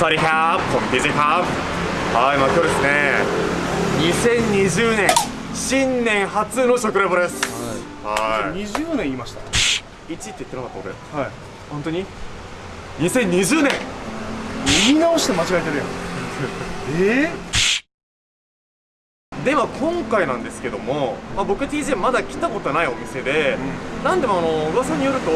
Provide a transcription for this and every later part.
สวัสดีครับผมพีซีครับはいまあ今日ですね2020年新年初の食レポですはい20年言いました1って言ってなかった俺はい本当に2020年言い直して間違えてるやんえでは今回なんですけども、まあ、僕 TJ まだ来たことないお店で、なんでもあの噂によると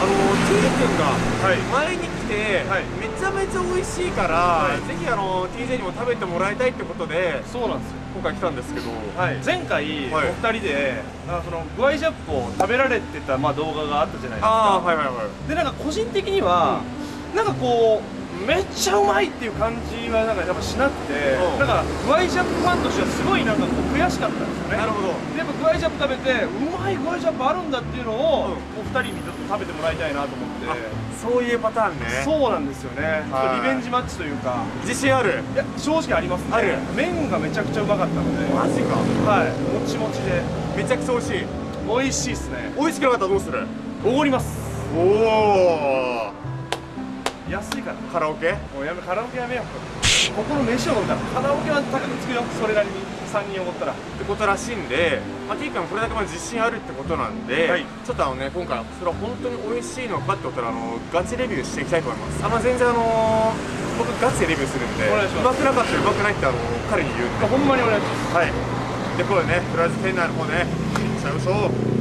あの T 君がはい。前に来て、はい。めちゃめちゃ美味しいから、はい。ぜひあの TJ にも食べてもらいたいってことでそうなんですよ。今回来たんですけど、はい、前回、はい。お二人でなんかそのグアイジャップを食べられてた、まあ、動画があったじゃないですか。ああはいはいはい。でなんか個人的には、なんかこうめっちゃうまいっていう感じはなんかやっぱしなくて、うん。なんかグアイジャップファンとしてはすごいなんかこう悔しかったんですよね。なるほど。でやっぱグアイジャップ食べてうまいグアイジャップあるんだっていうのを、うん。お二人にちょっと食べらいたいなと思って。あそういうパターンね。そうなんですよね、リベンジマッチというか。自信ある？いや正直ありますね。ある？麺がめちゃくちゃうまかったので。マジか。はい。もちもちで。めちゃくちゃ美味しい。美味しいっすね。美味しくなかったらどうする？おごります。おお安いから。カラオケ？もうやめカラオケやめよう。ここの飯をおごったらカラオケは高くつくよ。それなりに3人おごったらってことらしいんで、まあ、T 君これだけまあ自信あるってことなんで、はい。ちょっとあのね今回それは本当に美味しいのかってことであのガチレビューしていきたいと思います。あの全然あの僕ガチでレビューするんでうまくなかったらうまくないってあの彼に言うんで。ほんまにお願いします。はい。でこれねとりあえず店内の方ね行っちゃいましょう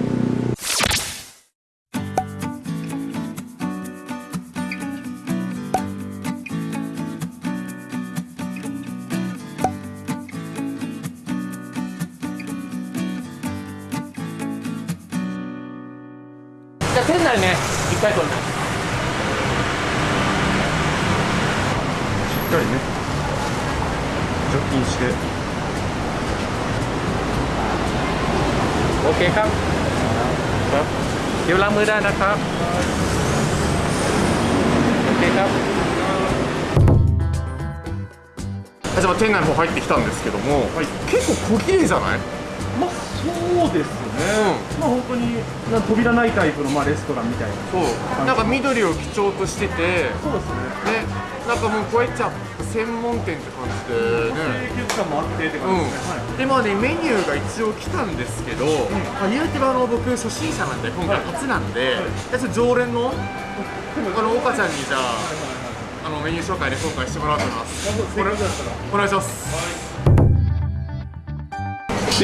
たいと思いますしっかりね除菌して โอเคครับครับเดี๋ยวล้างมือได้นะครับโอเคครับじゃあ店内の方入ってきたんですけども、はい結構小綺麗じゃないまあそうです ね、まあ本当にな扉ないタイプの、まあ、レストランみたいな。そう。なんか緑を基調としててそうですね。ね。なんかもうこうやっちゃ専門店って感じでね。清潔感もあってって感じですね、うん、でまあねメニューが一応来たんですけど、まあ、言うてはあの僕初心者なんで今回初なんで、じゃあちょっと常連のあの岡ちゃんにじゃああのメニュー紹介で今回してもらおうと思います。これだったら。お願いします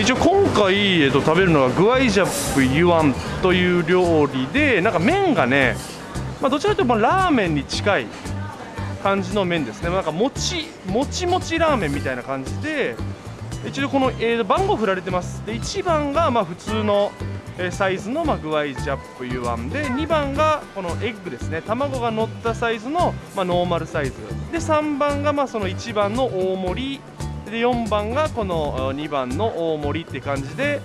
一応今回、えっと、食べるのはグアイジャップユアンという料理でなんか麺がね、まあ、どちらかというとラーメンに近い感じの麺ですね。なんかもちもちもちラーメンみたいな感じで一応この、えー番号振られてます。で1番がまあ普通のサイズのまあグアイジャップユアンで2番がこのエッグですね。卵が乗ったサイズのまあノーマルサイズ。で3番がまあその1番の大盛りで4番がこの2番の大盛りって感じで、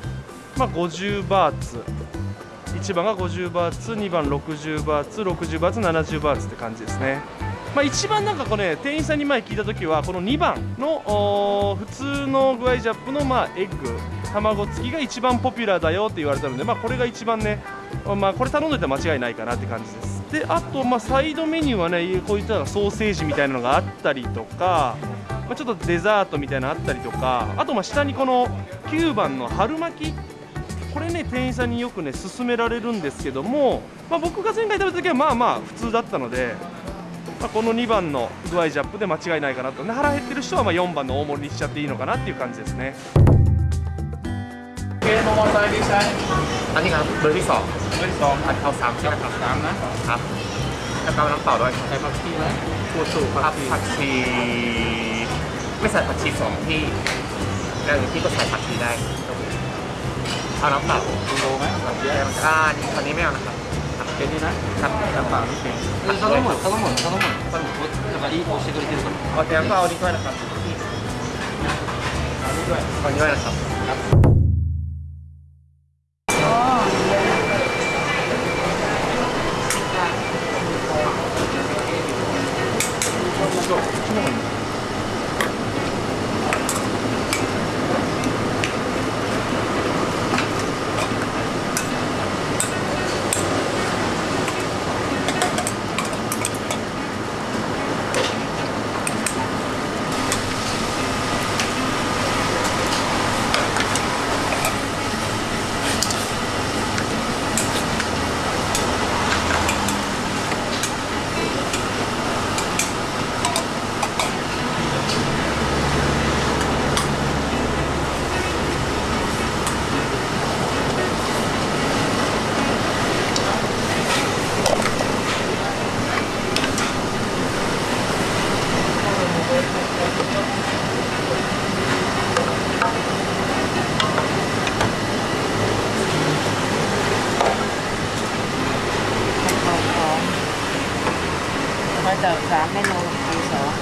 まあ、50バーツ。1番が50バーツ2番60バーツ60バーツ70バーツって感じですね、まあ、一番なんかこれ、店員さんに前聞いた時はこの2番の普通のグアイジャップのまあエッグ卵付きが一番ポピュラーだよって言われたので、まあ、これが一番ね、まあ、これ頼んどいたら間違いないかなって感じです。であとまあサイドメニューはねこういったソーセージみたいなのがあったりとかまあ、ちょっとデザートみたいなのあったりとかあとまあ下にこの9番の春巻きこれね店員さんによくね勧められるんですけども、まあ、僕が前回食べた時はまあまあ普通だったので、まあ、この2番のグアイジャップで間違いないかなとで腹減ってる人はまあ4番の大盛りにしちゃっていいのかなっていう感じですね เกมมอเตอร์ไซค์ดิฉันอันนี้ครับเบอร์ที่สองเบอร์ที่สองผัดข้าวสามใช่ไหมครับสามนะครับแล้วก็น้ำเปล่าด้วยใส่ผักชีไหมปูสูครับผักชี ไม่ใส่ผักชีสองที่แล้วที่ก็ใส่ผักชีได้เอาน้ำเปล่าคุณรู้ไหมแบบแย่นอ่าตอนนี้ไม่เอานะครับเป็นนี่นะครับน้ำเปล่านี่เป็นเขาต้องหมดเขาต้องหมดเขาต้องหมดเขาต้องหมดสวัสดี้อเชกุริเตอร์เอาแต่น้ำเปล่านี่ด้วยนะครับเอานี่ด้วยเอานี่ด้วยนะครับ สิร์ฟสามเมนูที่สอง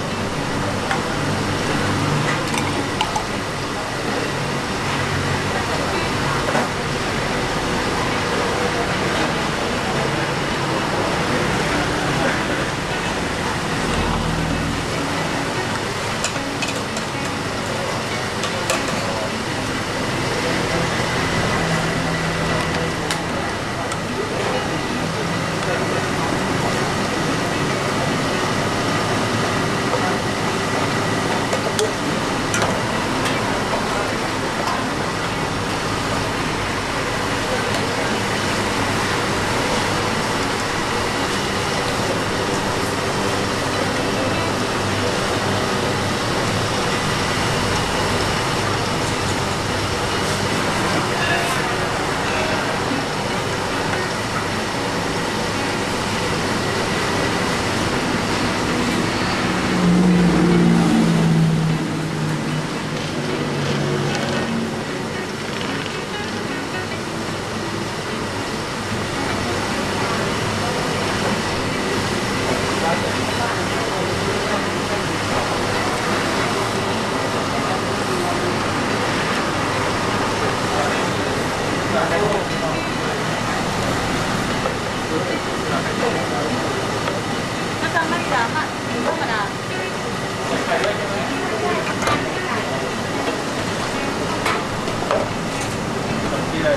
は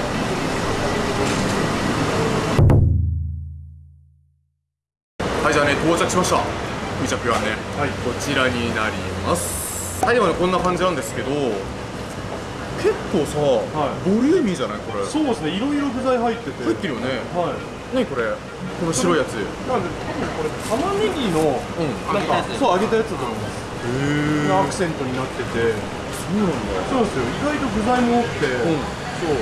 い。じゃあね到着しました。みちゃぴはね、こちらになります。はいでもねこんな感じなんですけど結構さ、い。ボリューミーじゃない？これ。そうですねいろいろ具材入ってて。入ってるよね。はい。何これ？この白いやつ。へなんで多分これ玉ねぎのうん。なんかそう揚げたやつだと思います。えアクセントになってて。そうなんだ。そうですよ。意外と具材も多くて、ん。そう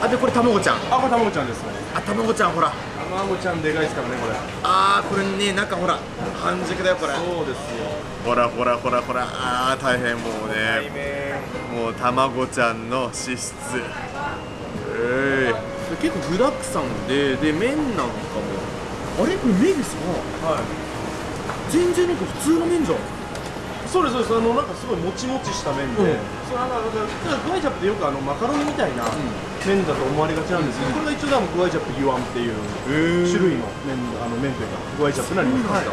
あでこれ卵ちゃん。あこれ卵ちゃんですね。あ卵ちゃんほら。卵ちゃんでかいですからねこれ。あーこれね中ほら。半熟だよこれ。そうですよ。ほらほらほらほら。あー大変もうね。もう卵ちゃんの脂質。ええ結構具だくさんでで麺なんかも。あれ？これ麺さはい。全然なんか普通の麺じゃんそうですそうです。あのなんかすごいもちもちした麺で、うん。そうなんかグワイチャップってよくあのマカロニみたいな麺だと思われがちなんですけど、これが一応多分グワイチャップユアンっていう種類の麺あの麺というかグワイチャップになります、はい。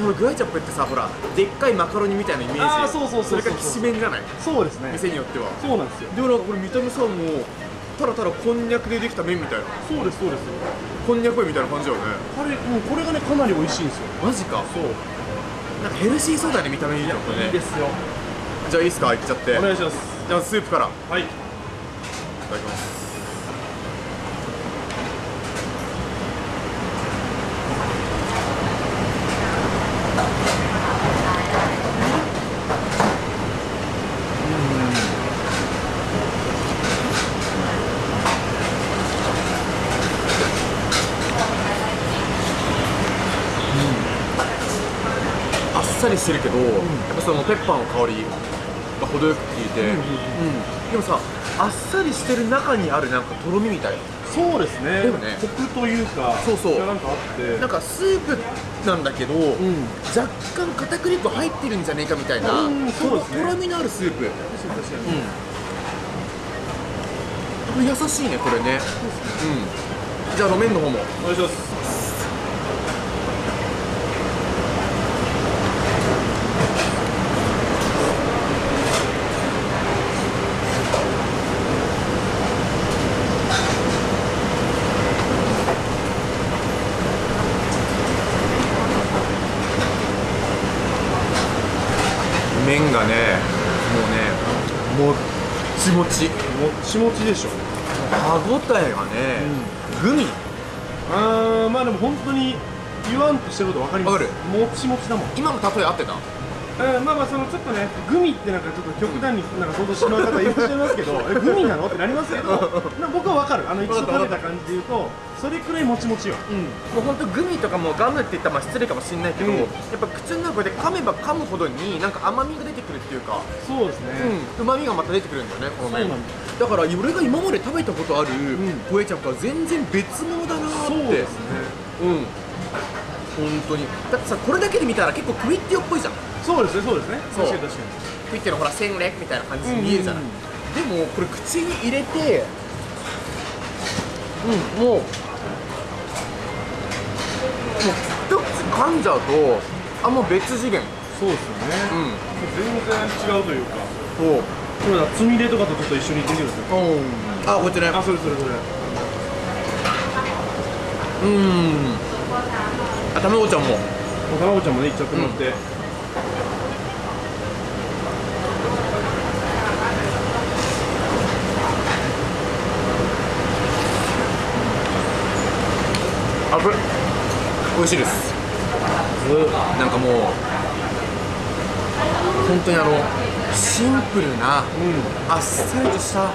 ほらグアイチャップってさほらでっかいマカロニみたいなイメージ。あーそうそうそうそれがきしめんじゃないそう。ですね店によっては。そうなんですよ。でもなんかこれ見た目さもうただただこんにゃくでできた麺みたいな。そうですそうです。こんにゃく麺みたいな感じだよね。これもうこれがねかなり美味しいんですよ。マジか。そうなんかヘルシーそうだね見た目いいのねいいですよ。じゃあいいっすか？いっちゃって。お願いします。じゃあスープから。い。はいただきますりしてるけど、やっぱそのペッパーの香りが程よく効いて、うんでもさあっさりしてる中にあるなんかとろみみたいな。そうですね。だよね。コクというかそうそう。がなんかあって。なんかスープなんだけど、若干片栗粉入ってるんじゃねえかみたいな、うんそうですね。とろみのあるスープ、うん、これ優しいねこれね、うん、じゃあ路面の方も。お願いします麺がねもうねもっちもち。もっちもちでしょ。歯ごたえがね、グミ。あーまあでも本当に言わんとしてること分かります。わかる。もちもちだもん。今の例え合ってた？えーまあまあそのちょっとねグミってなんかちょっと極端になんか想像してしまう方いらっしゃいますけど えグミなの？ってなりますけどな僕は分かる。あの一度食べた感じで言うとそれくらいもちもちよ。うん、もう本当グミとかもガムって言ったらまあ失礼かもしれないけど、うんやっぱ口の中で噛めば噛むほどになんか甘みが出てくるっていうか、そうですね、うん、旨味がまた出てくるんだよねこの麺。だから俺が今まで食べたことあるホエチャンとは全然別物だなーって。そうですね。うん。本当に。だってさこれだけで見たら結構クイッティオっぽいじゃんそうですねそうですね。そう。確かに確かクイッティのほら戦略みたいな感じに見えるじゃない、でもこれ口に入れてうんもうもう一口噛んじゃうとあもう別次元。にそうですよね。うん。全然違うというか。そう。これだつみれとかとちょっと一緒にできるんですよあこっちねあそれそれそれ。うん。あ卵ちゃんも。卵ちゃんもねいっちゃってもらって、あこれ。美味しいです。なんかもう本当にあのシンプルな、あっさりとした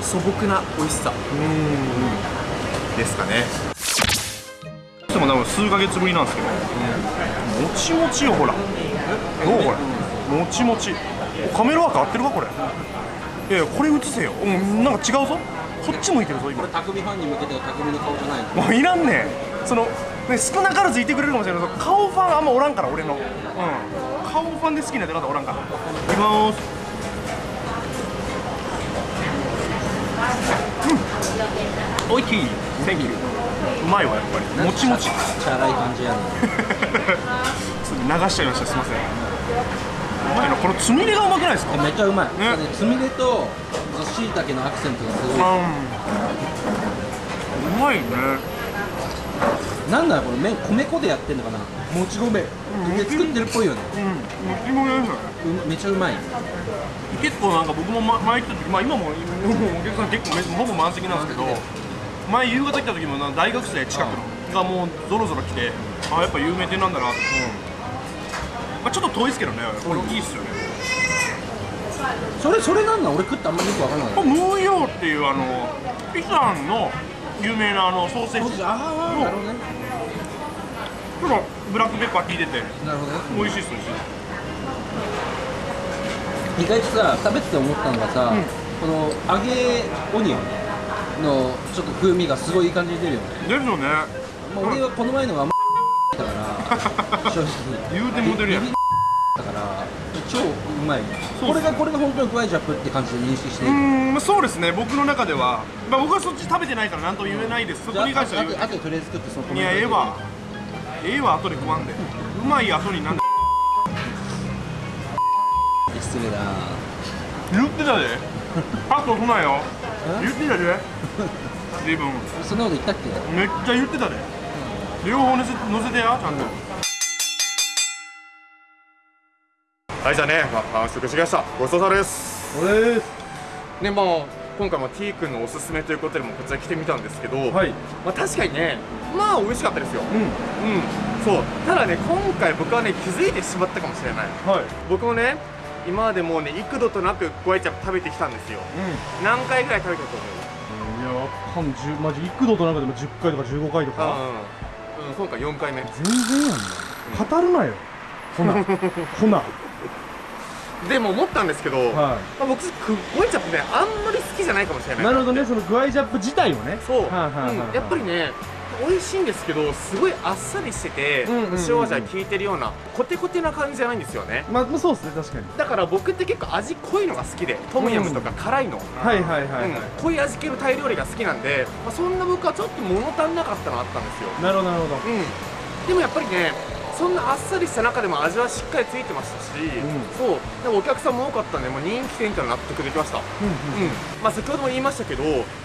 素朴な美味しさ。ですかね。でも多分数ヶ月ぶりなんですけど、もちもちよほらどうこれ？もちもち。カメラワーク合ってるかこれ？いやこれ映せよ、うん、なんか違うぞ。こっち向いてるぞ今。これ匠ファンに向けては匠の顔じゃないの？もういらんね。んその、ね、少なからずいてくれるかもしれないけど顔ファンあんまおらんから俺の、うん、顔ファンで好きな出方おらんから。いきまーす。うん。おいしい Thank you. うまいわやっぱり。もちもち。チャラい感じやね流しちゃいましたすいません。うまいなこのつみれがうまくないですか？めっちゃうまい、ね。ね、つみれとしいたけのアクセントがすごい。うん。うまいね。なんだろうこれ麺米粉でやってんのかな？もち米。で作ってるっぽいよね。うん。もちもちですめっちゃうまい。結構なんか僕もま前来た時まあ今ももうお客さん結構めほぼ満席なんですけど前夕方来た時もな大学生近くのがもうゾロゾロ来てあやっぱ有名店なんだな。と、まあ、ちょっと遠いですけどねこれいいっすよね。それそれなんなん？俺食ってあんまりよくわかんない。ムーヨーっていうあのイランの有名なあのソーセージ。ちょっああなるほどね。とブラックペッパー効いててなるほどね。美味しいっす美味しいっ意外とさ食べてて思ったのがさ、この揚げオニオンのちょっと風味がすごいいい感じに出るよね、すですよね。まあ、俺はこの前のはあんまだから 正直。言うても出るやん。だから超うまいそうこれがこれが本当にクワイジャップって感じで認識していい、うーんまあそうですね僕の中では、まあ、僕はそっち食べてないから何とも言えないですそこに関しては言うあとあととりあえず作ってそのコいやええわええわ後で食わんでうまい後になんで失礼だな言ってたでパッとすなよ言ってたで。自分。そんなこと言ったっけ？めっちゃ言ってたで。両方乗せ乗せてやちゃんと。はいじゃあね、まあ、完食しましたごちそうさまです。俺です。ねまあ今回も T 君のおすすめということでもこちら来てみたんですけど、はい。まあ、確かにねまあ美味しかったですよ。うん。うん。そう。ただね今回僕はね気づいてしまったかもしれない。はい。僕もね今までもうね幾度となくゴエチャップ食べてきたんですよ。何回ぐらい食べたと思う？いやかんじゅマジ幾度となんかでも10回とか15回とか？うん、うん、今回4回目。全然やんな。語るなよ。ほな。ほな。でも思ったんですけど、はまあ、僕ゴエチャップねあんまり好きじゃないかもしれないなるほどね。そのグアイジャップ自体をね。そう、はいはいはいはい。うん。やっぱりね美味しいんですけどすごいあっさりしてて、うんうんうんうん。塩味が効いてるようなコテコテな感じじゃないんですよね。まあまあそうですね確かに。だから僕って結構味濃いのが好きでトムヤムとか辛いの、は。いはいはいはい、うん。濃い味系のタイ料理が好きなんで、まあ、そんな僕はちょっと物足んなかったのあったんですよ。なるほどなるほど。うん。でもやっぱりねそんなあっさりした中でも味はしっかりついてましたし、ん。そう。でもお客さんも多かったんでもう人気店っていうのは納得できました。うんうんまあ、先ほども言いましたけど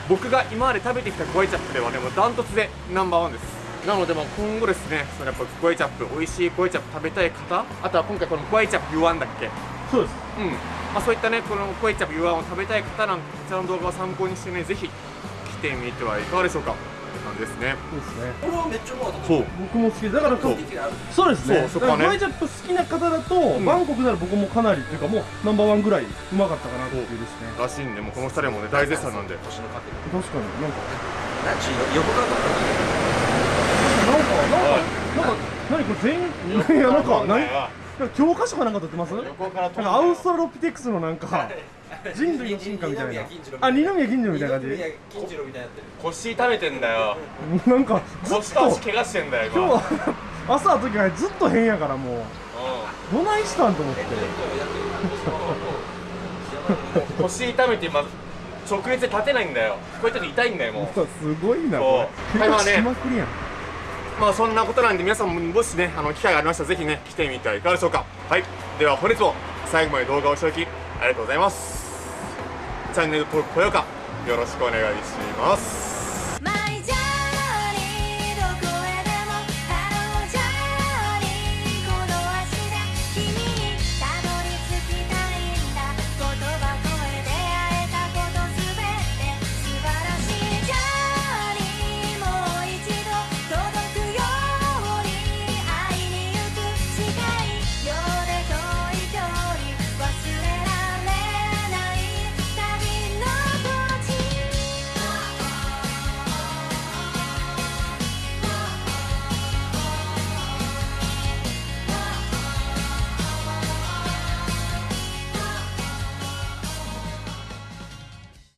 僕が今まで食べてきたゴエチャップではねもうダントツでナンバーワンです。なのでまあ今後ですねそのやっぱゴエチャップ美味しいゴエチャップ食べたい方あとは今回このゴエチャップユワンだっけ？そうです。うん。まあ、そういったねこのゴエチャップユワンを食べたい方なんかこちらの動画を参考にしてねぜひ来てみてはいかがでしょうか感じですね。そうですね。これはめっちゃうまかったそう。僕も好き。だからそう。的あるそうですね。そうそこはね。だからグアイジャップ好きな方だと、ん。バンコクなら僕もかなりっていうかもうナンバーワンぐらいうまかったかなっていうですね。らしいんでもうこの2人もね大絶賛なんで。確かになんか。なんち横かかなんか？なんかなんか何これ全員？いやなんか何？教科書かなんか撮ってますなん横から撮かアウストラロピテクスのなんか人類の進化みたいな。あ二宮金次郎みたいな感じ。金次郎みたいになってる。腰食べてんだよ。なんかずっ腰と足と。怪我してんだよ今。日朝の時からずっと変やからもう。どないしたんと思って。腰痛めて今直立で立てないんだよ。こうやって痛いんだよもう。すごいな怪我しまくりやん。まあそんなことなんで皆さんももしねあの機会がありましたらぜひね来てみてはいかがでしょうか。はい。では本日も最後まで動画を視聴いただきありがとうございますチャンネル登録高評価よろしくお願いします。